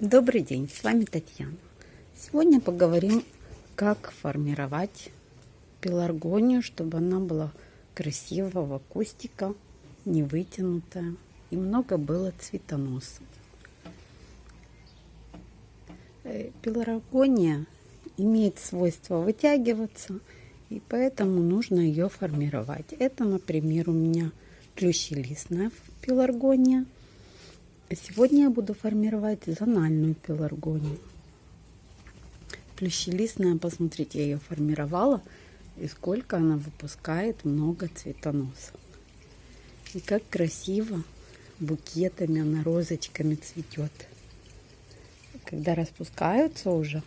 Добрый день, с вами Татьяна. Сегодня поговорим, как формировать пеларгонию, чтобы она была красивого кустика, не вытянутая и много было цветоносов. Э, пеларгония имеет свойство вытягиваться, и поэтому нужно ее формировать. Это, например, у меня плющелистная пеларгония – Сегодня я буду формировать зональную пеларгонию. Плющелистная, посмотрите, я ее формировала. И сколько она выпускает много цветоносов. И как красиво букетами она розочками цветет. Когда распускаются уже,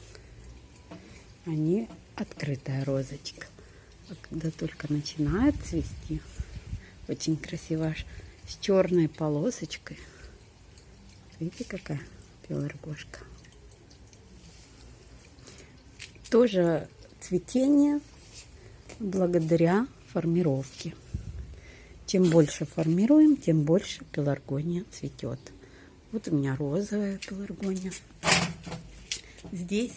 они открытая розочка. А когда только начинает цвести, очень красиво аж с черной полосочкой – Видите, какая пеларгошка. Тоже цветение благодаря формировке. Чем больше формируем, тем больше пеларгония цветет. Вот у меня розовая пеларгония. Здесь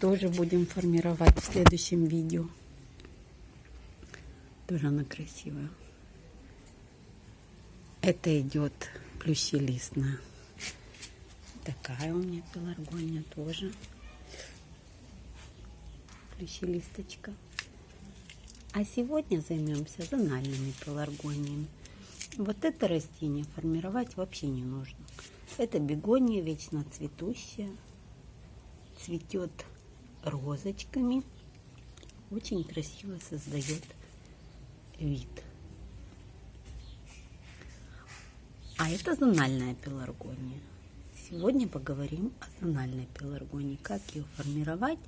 тоже будем формировать в следующем видео. Тоже она красивая. Это идет плющелистная. Такая у меня пеларгония тоже. Плющелисточка. А сегодня займемся зональными пеларгониями. Вот это растение формировать вообще не нужно. Это бегония вечно цветущая. Цветет розочками. Очень красиво создает вид. А это зональная пеларгония. Сегодня поговорим о зональной пеларгонии, как ее формировать,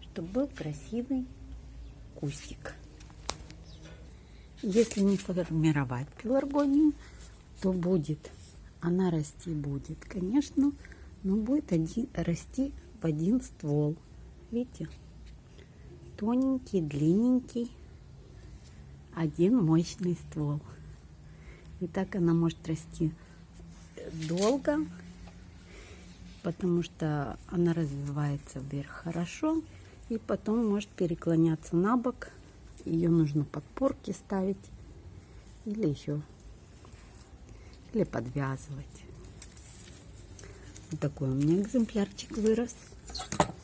чтобы был красивый кустик. Если не формировать пеларгонию, то будет, она расти будет, конечно, но будет один, расти в один ствол. Видите? Тоненький, длинненький, один мощный ствол. И так она может расти долго, потому что она развивается вверх хорошо и потом может переклоняться на бок. Ее нужно подпорки ставить или еще или подвязывать. Вот такой у меня экземплярчик вырос.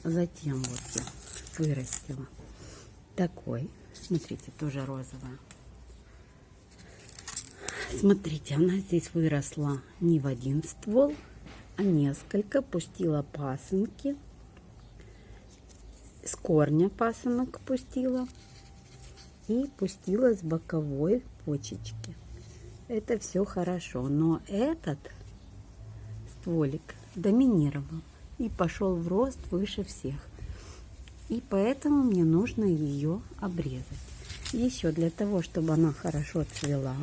Затем вот я вырастила такой. Смотрите, тоже розовая. Смотрите, она здесь выросла не в один ствол, несколько пустила пасынки. С корня пасынок пустила. И пустила с боковой почечки. Это все хорошо. Но этот стволик доминировал и пошел в рост выше всех. И поэтому мне нужно ее обрезать. Еще для того, чтобы она хорошо цвела,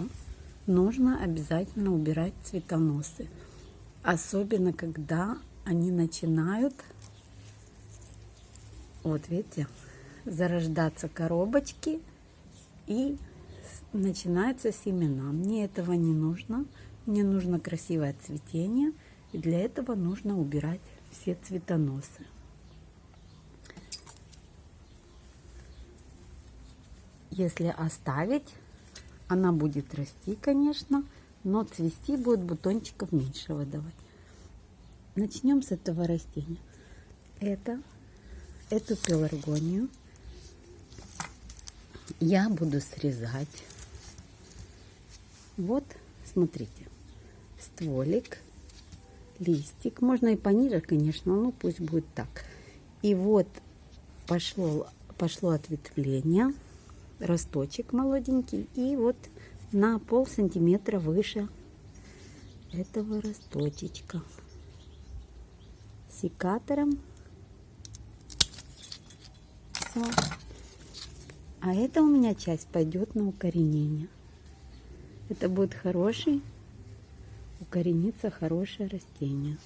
нужно обязательно убирать цветоносы. Особенно, когда они начинают, вот видите, зарождаться коробочки и начинаются семена. Мне этого не нужно. Мне нужно красивое цветение. И для этого нужно убирать все цветоносы. Если оставить, она будет расти, конечно, но цвести будет бутончиков меньше выдавать. Начнем с этого растения. Это, эту пеларгонию я буду срезать. Вот, смотрите, стволик, листик. Можно и пониже, конечно, но пусть будет так. И вот пошло, пошло ответвление, росточек молоденький. И вот на пол сантиметра выше этого росточечка секатором. Все. А это у меня часть пойдет на укоренение. Это будет хороший, укорениться хорошее растение.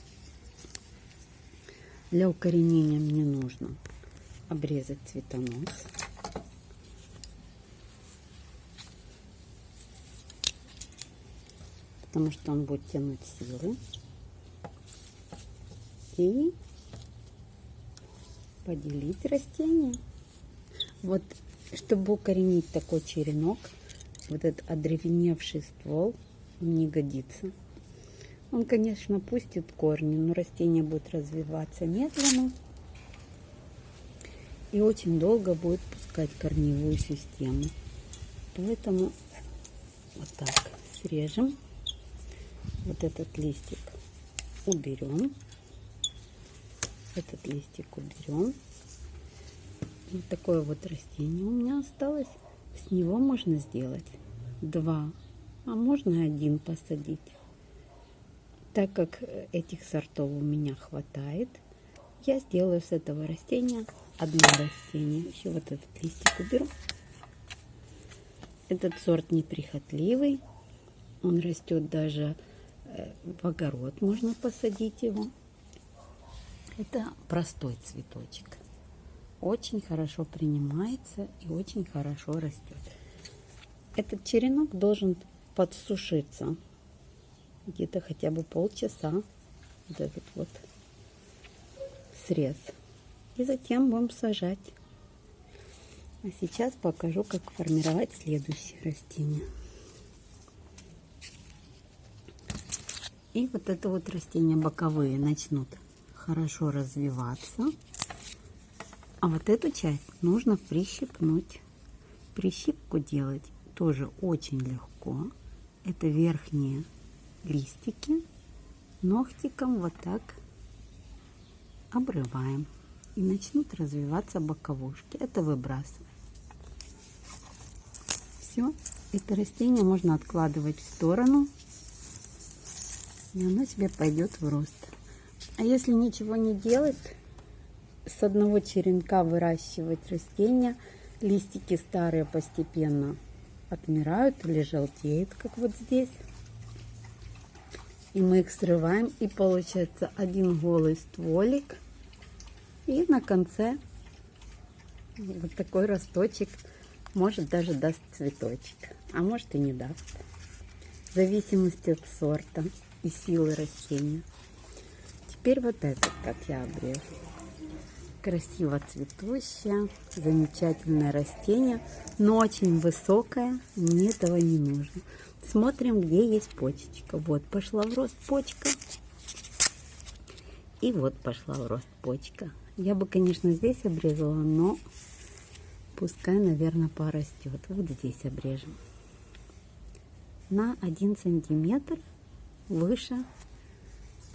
Для укоренения мне нужно обрезать цветонос. Потому что он будет тянуть силы. и поделить растение. Вот, чтобы укоренить такой черенок, вот этот одревеневший ствол не годится. Он, конечно, пустит корни, но растение будет развиваться медленно и очень долго будет пускать корневую систему. Поэтому вот так срежем. Вот этот листик уберем. Этот листик уберем. Вот такое вот растение у меня осталось. С него можно сделать два, а можно один посадить. Так как этих сортов у меня хватает, я сделаю с этого растения одно растение. Еще вот этот листик уберу. Этот сорт неприхотливый. Он растет даже в огород. Можно посадить его. Это простой цветочек. Очень хорошо принимается и очень хорошо растет. Этот черенок должен подсушиться где-то хотя бы полчаса. Вот этот вот срез. И затем будем сажать. А сейчас покажу, как формировать следующее растение. И вот это вот растения боковые начнут хорошо развиваться. А вот эту часть нужно прищипнуть. Прищипку делать тоже очень легко. Это верхние листики. Ногтиком вот так обрываем. И начнут развиваться боковушки. Это выбрасываем. Все. Это растение можно откладывать в сторону. И оно себе пойдет в рост. А если ничего не делать, с одного черенка выращивать растения, листики старые постепенно отмирают или желтеют, как вот здесь. И мы их срываем, и получается один голый стволик. И на конце вот такой росточек, может даже даст цветочек, а может и не даст. В зависимости от сорта и силы растения. Теперь вот этот, как я обрежу. Красиво цветущее, замечательное растение, но очень высокое, мне этого не нужно. Смотрим, где есть почечка. Вот пошла в рост почка. И вот пошла в рост почка. Я бы, конечно, здесь обрезала, но пускай, наверное, порастет. Вот здесь обрежем. На 1 сантиметр выше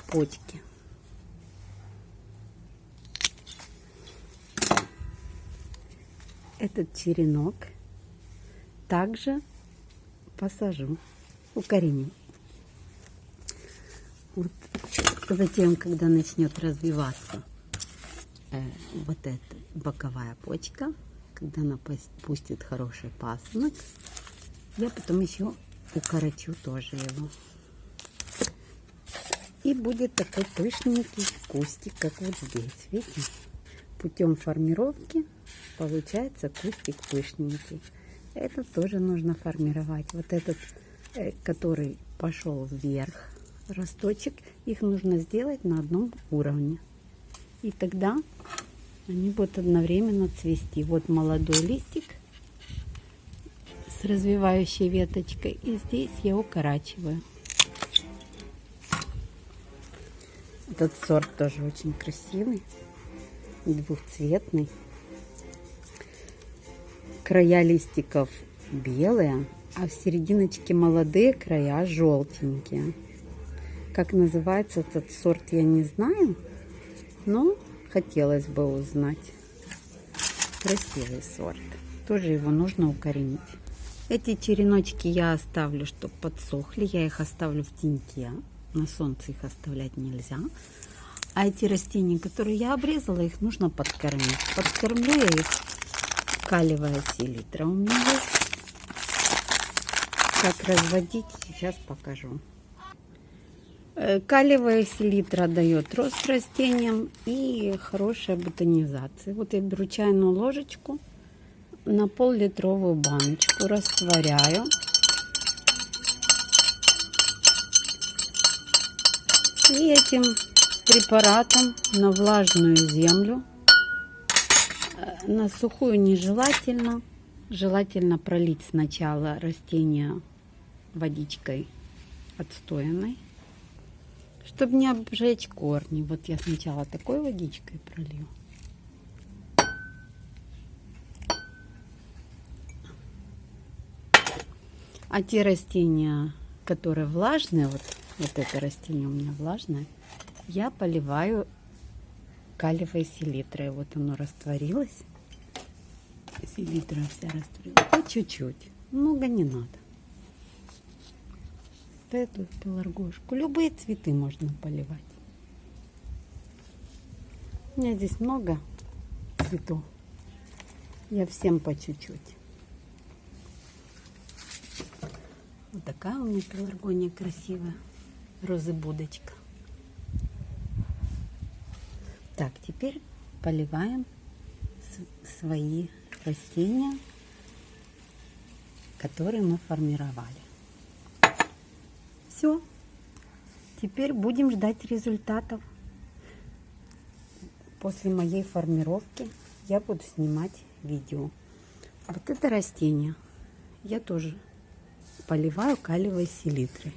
почки. Этот черенок также посажу, укореню. Вот. Затем, когда начнет развиваться э, вот эта боковая почка, когда она пустит хороший пасынок, я потом еще укорочу тоже его. И будет такой пышненький кустик, как вот здесь, видите? Путем формировки получается кустик пышненький. Это тоже нужно формировать. Вот этот, э, который пошел вверх, росточек, их нужно сделать на одном уровне. И тогда они будут одновременно цвести. Вот молодой листик с развивающей веточкой. И здесь я укорачиваю. Этот сорт тоже очень красивый, двухцветный края листиков белые, а в серединочке молодые края желтенькие. Как называется этот сорт, я не знаю, но хотелось бы узнать. Красивый сорт. Тоже его нужно укоренить. Эти череночки я оставлю, чтобы подсохли. Я их оставлю в теньке. На солнце их оставлять нельзя. А эти растения, которые я обрезала, их нужно подкормить. Подкормлю я их калиевая селитра у меня есть. Как разводить, сейчас покажу. Э, калиевая селитра дает рост растениям и хорошая бутонизация. Вот я беру чайную ложечку на пол-литровую баночку, растворяю. И этим препаратом на влажную землю. Э, на сухую нежелательно. Желательно пролить сначала растения водичкой отстоянной, чтобы не обжечь корни. Вот я сначала такой водичкой пролью. А те растения, которые влажные, вот, вот это растение у меня влажное, я поливаю калиевой селитрой. Вот оно растворилось. Селитра вся растворилась. По чуть-чуть. Много не надо. Эту пеларгошку. Любые цветы можно поливать. У меня здесь много цветов. Я всем по чуть-чуть. Вот такая у меня пеларгония красивая. Розы-будочка. Так, теперь поливаем свои растения, которые мы формировали. Все. Теперь будем ждать результатов. После моей формировки я буду снимать видео. Вот это растение я тоже поливаю калиевой селитрой.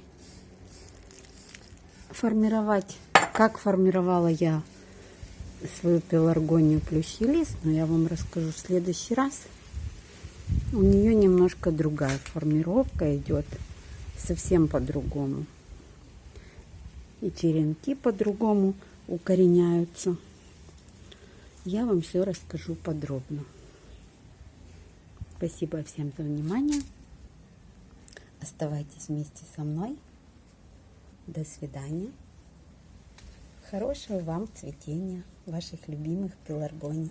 Формировать, как формировала я свою пеларгонию плющелист, но я вам расскажу в следующий раз. У нее немножко другая формировка идет, совсем по-другому. И черенки по-другому укореняются. Я вам все расскажу подробно. Спасибо всем за внимание. Оставайтесь вместе со мной. До свидания. Хорошего вам цветения ваших любимых пеларгоний.